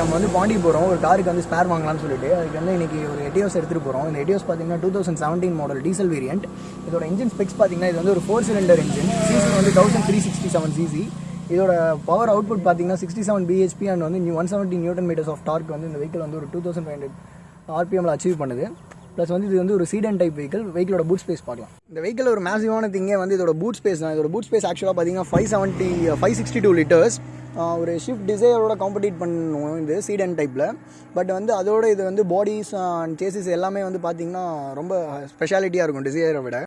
நம்ம வந்து பாண்டி போகிறோம் ஒரு காருக்கு வந்து ஸ்பேர் வாங்கலாம்னு சொல்லிட்டு அதுக்கு வந்து இன்னைக்கு ஒரு எட்டியோஸ் எடுத்துகிட்டு போகிறோம் இந்த எட்டியோஸ் பார்த்தீங்கன்னா two thousand seventeen model diesel variant இதோட இன்ஜின் ஸ்பெக்ஸ் பார்த்தீங்கன்னா இது வந்து ஒரு ஃபோர் சிலிண்டர் இன்ஜின் சிசி வந்து thousand three sixty seven CC இதோட பவர் அவுட்புட் பார்த்தீங்கன்னா சிக்ஸ்டி செவன் பிஹெச்பி அண்ட் வந்து new one seventy newton metres of torque வந்து இந்த வெஹிக்கிள் வந்து ஒரு டூ தௌசண்ட் ஃபைவ் ஹண்ட்ரட் ஆர்பிஎம்ல அச்சீவ் பண்ணுது. ப்ளஸ் வந்து இது வந்து ஒரு சீடன் டைப் வெஹிக்கிள் வெஹிக்கிளோட பூட் ஸ்பேஸ் பார்க்கலாம் இந்த வெஹிக்கிள் ஒரு மேசிவான திங்கே வந்து இதோட பூட் ஸ்பேஸ் தான். இதோட பூட் ஸ்பேஸ் ஆக்சுவலாக பார்த்தீங்கன்னா five seventy five sixty two litres ஒரு ஷிஃப்ட் டிசைரோட காம்படிட் பண்ணுவோம் இது சீடன் டைப்பில் பட் வந்து அதோட இது வந்து பாடிஸ் அண்ட் சேசிஸ் எல்லாமே வந்து பார்த்தீங்கன்னா ரொம்ப ஸ்பெஷாலிட்டியாக இருக்கும் டிசைரை விட.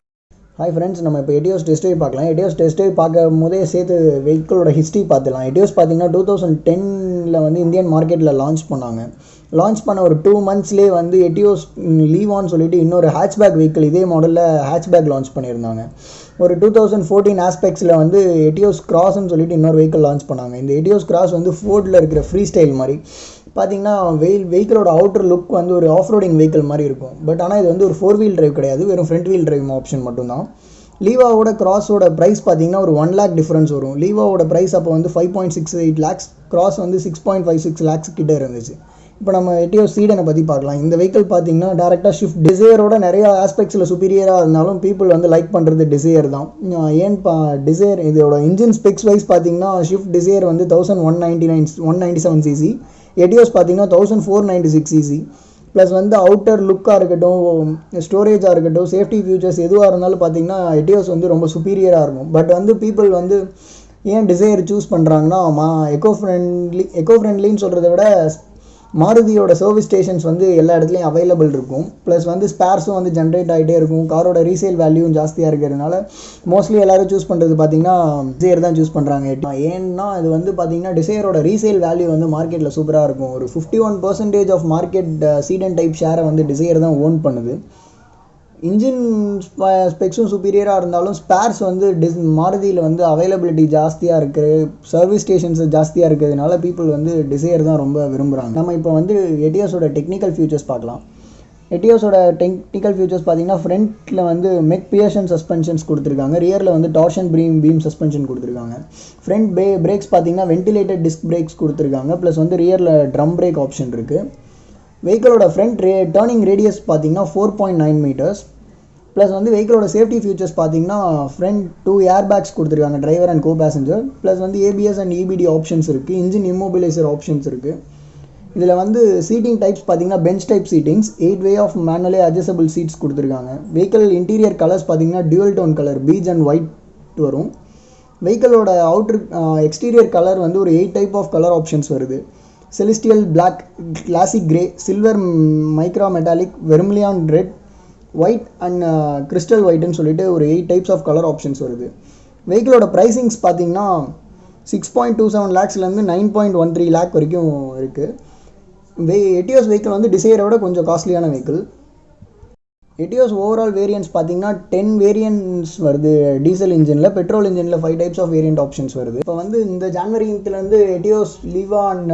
ஹாய் ஃப்ரெண்ட்ஸ் நம்ம இப்போ எடியோஸ் டெஸ்ட் பார்க்கலாம். எடியோஸ் டெஸ்ட் பார்க்கும் போதே சேர்த்து வெஹிக்கிளோட ஹிஸ்ட்ரி பார்த்துலாம் எடியோஸ் பார்த்தீங்கன்னா டூ தௌசண்ட் டென் மார்க்கெட்டில் வந்து இந்தியன் மார்க்கெட்டில் லான்ச் பண்ணாங்க. லான்ச் பண்ண ஒரு டூ மந்த்ஸ்லேயே வந்து எட்டியோஸ் லீவான்னு சொல்லிட்டு இன்னொரு ஹேட்ச்பேக் வெஹிக்கிள் இதே மாடலில் ஹேட்ச்பேக் லான்ச் பண்ணியிருந்தாங்க. ஒரு டூ தௌசண்ட் ஃபோர்டீன் ஆஸ்பெக்ட்ஸில் வந்து எட்டியோஸ் கிராஸ்ன்னு சொல்லிட்டு இன்னொரு வெஹிக்கிள் லான்ச் பண்ணாங்க. இந்த எட்டியோஸ் கிராஸ் வந்து ஃபோர்டில் இருக்கிற ஃப்ரீ ஸ்டைல் மாதிரி. பார்த்தீங்கன்னா வெயில் வெஹிக்கிளோட அவுட்டர் லுக் வந்து ஒரு ஆஃப் ரோடிங் வெஹிக்கிள் மாதிரி இருக்கும். பட் ஆனால் இது வந்து ஒரு ஃபோர் வீல் டிரைவ் கிடையாது. வெறும் ஃப்ரண்ட் வீல் டிரைவ் ஆப்ஷன் மட்டும்தான். லீவாவோட கிராஸோட ப்ரைஸ் பார்த்தீங்கன்னா ஒரு ஒன் லேக் டிஃப்ரென்ஸ் வரும். லீவாவோட ப்ரைஸ் அப்போ வந்து five point six eight lakhs cross வந்து six point five six lakhs கிட்டே இருந்துச்சு. இப்போ நம்ம எட்டியோ சீடனை பற்றி பார்க்கலாம். இந்த வெஹிக்கிள் பார்த்தீங்கன்னா டேரெக்டாக ஷிஃப்ட் டிசையரோட நிறைய ஆஸ்பெக்ட்ஸில் சுப்பீரியராக இருந்தாலும் பீப்புள் வந்து லைக் பண்ணுறது டிசையர் தான். ஏன் பா டிசையர் இதோட இன்ஜின் ஸ்பெக்ஸ் வைஸ் பார்த்தீங்கன்னா ஷிஃப்ட் டிசையர் வந்து thousand one ninety nine one ninety seven CC Etios பார்த்தீங்கன்னா thousand four ninety six CC plus வந்து அவுட்டர் லுக்காக இருக்கட்டும் ஸ்டோரேஜாக இருக்கட்டும் சேஃப்டி ஃபியூச்சர்ஸ் எதுவாக இருந்தாலும் பார்த்தீங்கன்னா எட்டியோஸ் வந்து ரொம்ப சுப்பீரியராக இருக்கும். பட் வந்து பீப்புள் வந்து ஏன் டிசைர் சூஸ் பண்ணுறாங்கன்னா மா எக்கோ ஃப்ரெண்ட்லி எக்கோ ஃப்ரெண்ட்லின்னு சொல்கிறத விட மாருதியோட சர்வீஸ் ஸ்டேஷன்ஸ் வந்து எல்லா இடத்துலையும் அவைலபிள் இருக்கும். ப்ளஸ் வந்து ஸ்பேர்ஸும் வந்து ஜென்ரேட் ஆகிட்டே இருக்கும். காரோட ரீசேல் வேல்யூவும் ஜாஸ்தியாக இருக்கிறதுனால மோஸ்ட்லி எல்லோரும் சூஸ் பண்ணுறது பார்த்தீங்கன்னா டிசையர் தான் சூஸ் பண்ணுறாங்க ஏன்னா இது வந்து பார்த்தீங்கன்னா டிசையரோட ரீசேல் வேல்யூ வந்து மார்க்கெட்டில் சூப்பராக இருக்கும். ஒரு fifty one percentage of market sedan type ஷேரை வந்து டிசையர் தான் ஓன் பண்ணுது. இன்ஜின் ஸ்பெக்ஸும் சுப்பீரியராக இருந்தாலும் ஸ்பேர்ஸ் வந்து டிஸ் மாருதியில் வந்து அவைலபிலிட்டி ஜாஸ்தியாக இருக்குது சர்வீஸ் ஸ்டேஷன்ஸ் ஜாஸ்தியாக இருக்கிறதுனால பீப்புள் வந்து டிசையர் தான் ரொம்ப விரும்புகிறாங்க நம்ம இப்போ வந்து எட்டியோஸோட டெக்னிக்கல் ஃபியூச்சர்ஸ் பார்க்கலாம். எட்டியோஸோட டெக்னிக்கல் ஃபியூச்சர்ஸ் பார்த்தீங்கன்னா ஃப்ரண்ட்டில் வந்து மெக் பியர்ஷன் சஸ்பென்ஷன்ஸ் கொடுத்துருக்காங்க. ரியரில் வந்து டார்ஷன் ப்ரீம் பீம் சஸ்பென்ஷன் கொடுத்துருக்காங்க. ஃப்ரண்ட் பே பிரேக்ஸ் பார்த்தீங்கன்னா வென்டிலேட்டட் டிஸ்க் பிரேக்ஸ் கொடுத்துருக்காங்க. ப்ளஸ் வந்து ரியரில் ட்ரம் பிரேக் ஆப்ஷன் இருக்குது வெஹிக்கிளோட ஃப்ரண்ட் ரே டேர்னிங் ரேடியஸ் பார்த்தீங்கன்னா four point nine metres plus வந்து வெஹிக்கிளோட சேஃப்டி ஃபியூச்சர்ஸ் பார்த்தீங்கன்னா ஃப்ரண்ட் டூ ஏர் பேக்ஸ் கொடுத்துருக்காங்க driver and co passenger plus வந்து ஏபிஎஸ் அண்ட் இபிடி ஆப்ஷன்ஸ் இருக்குது இன்ஜின் இம்மோபிலைசர் ஆப்ஷன்ஸ் இருக்குது இதில் வந்து சீட்டிங் டைப்ஸ் பார்த்தீங்கன்னா bench type seatings eight way of மேனுவலே adjustable seats கொடுத்துருக்காங்க. வெஹிக்கிள் இன்டீரியர் கலர்ஸ் பார்த்தீங்கன்னா dual tone colour peach and white வரும். வெஹிக்கிளோட அவுட்ரு எக்ஸ்டீரியர் கலர் வந்து ஒரு eight type of colour options வருது. Celestial black classic grey silver mica metallic vermilion red white and crystal ஒயிட்னு சொல்லிட்டு ஒரு eight types of colour options வருது. வெஹிக்கிளோட ப்ரைஸிங்ஸ் பார்த்தீங்கன்னா six point two seven லேக்ஸ்லேருந்து nine point one three lakh வரைக்கும் இருக்குது வெ Etios vehicle வந்து டிசைரோட கொஞ்சம் காஸ்ட்லியான வெஹிக்கிள் எட்டியோஸ் ஓவரால் வேரியன்ஸ் பார்த்தீங்கன்னா டென் வேரியன்ஸ் வருது. டீசல் இன்ஜினில் பெட்ரோல் இன்ஜினில் five types of variant options வருது. இப்போ வந்து இந்த ஜான்வரிலேருந்து Etios Liva and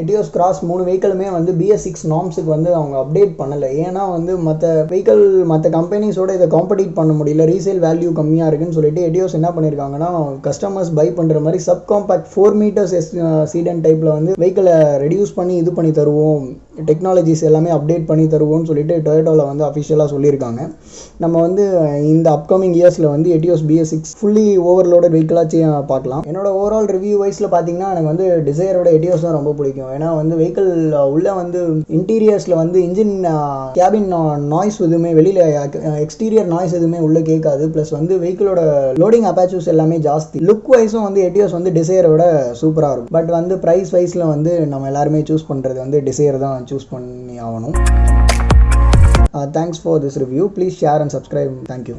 Etios Cross மூணு வெஹிக்கிளுமே வந்து பிஎஸ் சிக்ஸ் நாம்ஸுக்கு வந்து அவங்க அப்டேட் பண்ணலை. ஏன்னா வந்து மற்ற வெஹிக்கிள் மற்ற கம்பெனிஸோட இதை காம்படிட் பண்ண முடியல. ரீசேல் வேல்யூ கம்மியாக இருக்குன்னு சொல்லிட்டு எட்டியோஸ் என்ன பண்ணியிருக்காங்கன்னா கஸ்டமர்ஸ் பை பண்ணுற மாதிரி சப் காம்பேக்ட் ஃபோர் மீட்டர்ஸ் எஸ் சீடன் டைப்பில் வந்து வெஹிக்கிளை ரெடியூஸ் பண்ணி இது பண்ணி தருவோம். டெக்னாலஜிஸ் எல்லாமே அப்டேட் பண்ணி தருவோம்னு சொல்லிட்டு டொயோட்டோவில் வந்து அஃபிஷியலாக சொல்லியிருக்காங்க. நம்ம வந்து இந்த அப்கமிங் இயர்ஸில் வந்து எட்டியோஸ் பிஎஸ் சிக்ஸ் ஃபுல்லி ஓவர்லோட வெஹிக்கிளாச்சும் பார்க்கலாம். என்னோட ஓவரால் ரிவ்யூ வைஸில் பார்த்தீங்கன்னா எனக்கு வந்து டிசைரோட எட்டியோஸ் தான் ரொம்ப பிடிக்கும். ஏன்னா வந்து வெஹிக்கிள் உள்ளே வந்து இன்டீரியர்ஸில் வந்து இன்ஜின் கேபின் நாய்ஸ் எதுவுமே வெளியில் எக்ஸ்டீரியர் நாய்ஸ் எதுவுமே உள்ளே கேட்காது. ப்ளஸ் வந்து வெஹிக்கிளோட லோடிங் அப்பாச்சூஸ் எல்லாமே ஜாஸ்தி. லுக் வைஸும் வந்து எட்டியோஸ் வந்து டிசையரை விட சூப்பராக இருக்கும். பட் வந்து ப்ரைஸ் வைஸில் வந்து நம்ம எல்லாருமே சூஸ் பண்ணுறது வந்து டிசையர் தான் சூஸ் பண்ணி ஆகணும். Thanks for this review please share and subscribe thank you